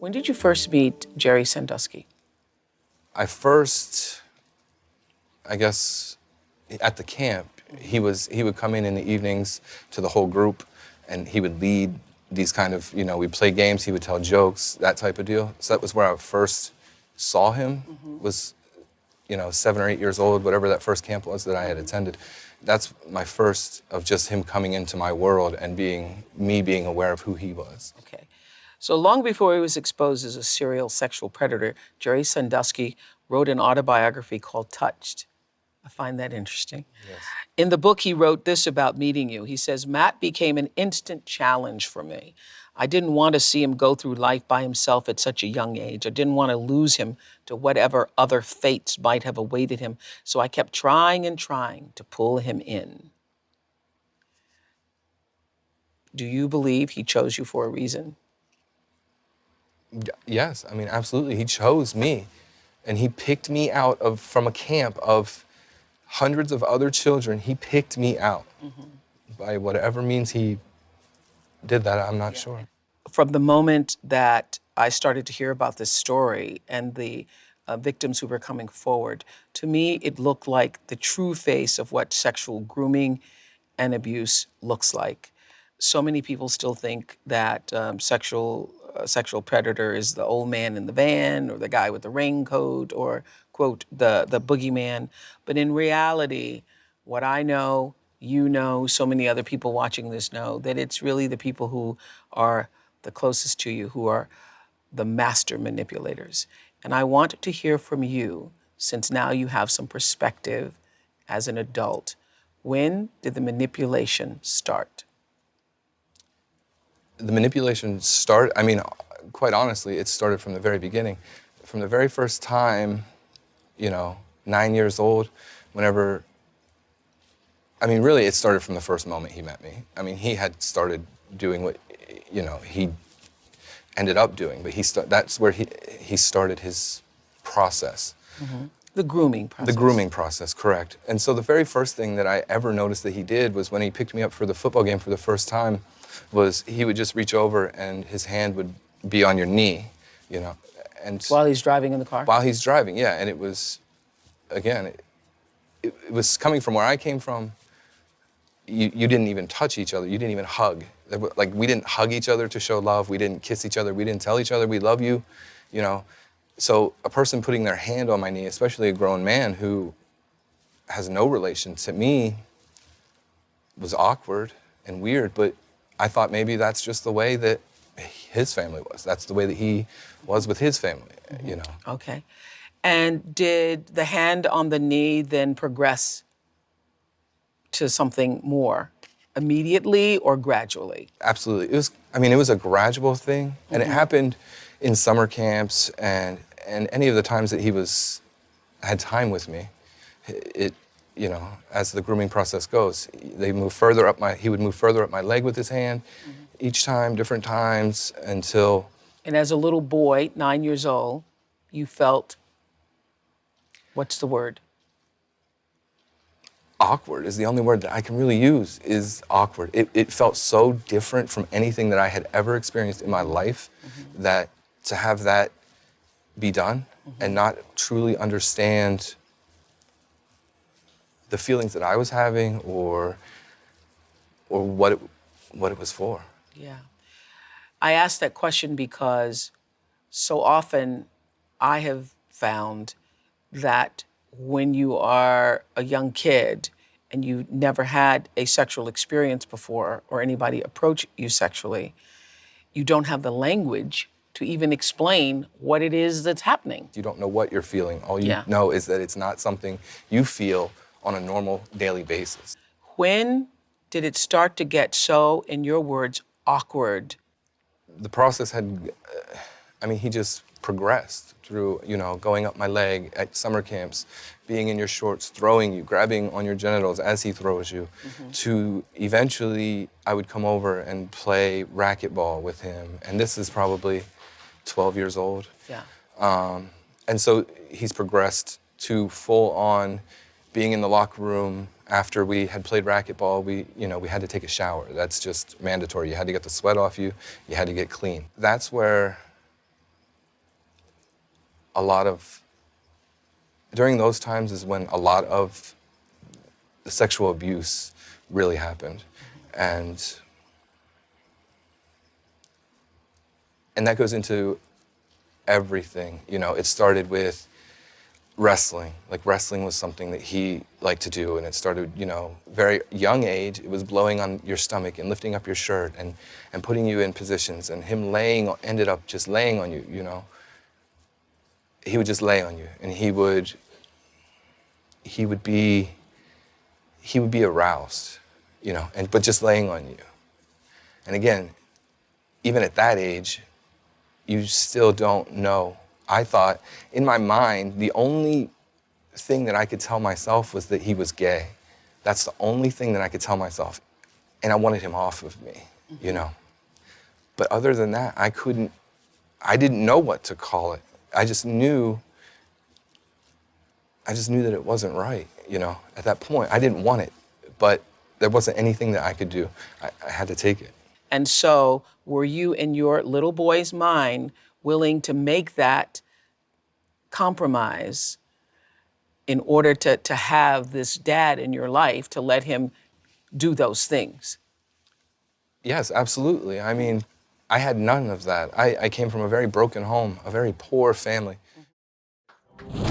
When did you first meet Jerry Sandusky? I first, I guess, at the camp, he was he would come in in the evenings to the whole group, and he would lead these kind of you know we'd play games. He would tell jokes, that type of deal. So that was where I first saw him. Mm-hmm. Was you know seven or eight years old, whatever that first camp was that I had attended. That's my first of just him coming into my world and being me being aware of who he was. Okay. So long before he was exposed as a serial sexual predator, Jerry Sandusky wrote an autobiography called Touched. I find that interesting. Yes. In the book, he wrote this about meeting you. He says, Matt became an instant challenge for me. I didn't want to see him go through life by himself at such a young age. I didn't want to lose him to whatever other fates might have awaited him. So I kept trying and trying to pull him in. Do you believe he chose you for a reason? Yes, I mean absolutely. He chose me, and he picked me out of from a camp of hundreds of other children. He picked me out by whatever means he did that. I'm not sure. From the moment that I started to hear about this story and the uh, victims who were coming forward, to me, it looked like the true face of what sexual grooming and abuse looks like. So many people still think that um, sexual sexual predator is the old man in the van or the guy with the raincoat or quote the the boogeyman. But in reality, what I know, you know, so many other people watching this know that it's really the people who are the closest to you who are the master manipulators. And I want to hear from you, since now you have some perspective as an adult. When did the manipulation start? The manipulation started, I mean, quite honestly, it started from the very beginning. From the very first time, you know, nine years old, whenever, I mean, really, it started from the first moment he met me. I mean, he had started doing what, you know, he ended up doing, but he that's where he, he started his process. Mm-hmm. The grooming process. The grooming process, correct. And so the very first thing that I ever noticed that he did was when he picked me up for the football game for the first time, was he would just reach over and his hand would be on your knee, you know, and While he's driving in the car? while he's driving, yeah. And it was, again, it, it, it was coming from where I came from. You, you didn't even touch each other. You didn't even hug. Like we didn't hug each other to show love. We didn't kiss each other. We didn't tell each other we love you, you know. So a person putting their hand on my knee, especially a grown man who has no relation to me, was awkward and weird. But I thought maybe that's just the way that his family was. That's the way that he was with his family, you know. Okay. And did the hand on the knee then progress to something more immediately or gradually? Absolutely. It was I mean, it was a gradual thing and it mm-hmm. happened in summer camps and and any of the times that he was had time with me. It you know, as the grooming process goes, they move further up my he would move further up my leg with his hand mm-hmm. each time, different times until And as a little boy, nine years old, you felt what's the word? awkward is the only word that I can really use is awkward. It, it felt so different from anything that I had ever experienced in my life mm-hmm. that to have that be done and mm-hmm. not truly understand the feelings that I was having or or what it, what it was for. Yeah. I asked that question because so often I have found that when you are a young kid and you never had a sexual experience before or anybody approach you sexually, you don't have the language to even explain what it is that's happening. You don't know what you're feeling. All you Yeah. know is that it's not something you feel on a normal daily basis. When did it start to get so, in your words, awkward? the process had, uh, I mean, he just progressed through, you know, going up my leg at summer camps, being in your shorts, throwing you, grabbing on your genitals as he throws you, to eventually I would come over and play racquetball with him. And this is probably 12 years old. Yeah. Um, and so he's progressed to full on being in the locker room after we had played racquetball. We, you know, we had to take a shower. That's just mandatory. You had to get the sweat off you. You had to get clean. That's where a lot of during those times is when a lot of the sexual abuse really happened and and that goes into everything you know it started with wrestling. Like wrestling was something that he liked to do and it started you know very young age it was blowing on your stomach and lifting up your shirt and and putting you in positions and him laying ended up just laying on you you know? He would just lay on you and he would he would be he would be aroused you know and but just laying on you. And again even at that age you still don't know i thought in my mind the only thing that i could tell myself was that he was gay that's the only thing that i could tell myself and i wanted him off of me you know but other than that i couldn't i didn't know what to call it i just knew I just knew that it wasn't right, you know. At that point, I didn't want it, but there wasn't anything that I could do. I, I had to take it. And so, were you in your little boy's mind willing to make that compromise in order to, to have this dad in your life to let him do those things? Yes, absolutely. I mean, I had none of that. I, I came from a very broken home, a very poor family. Mm-hmm.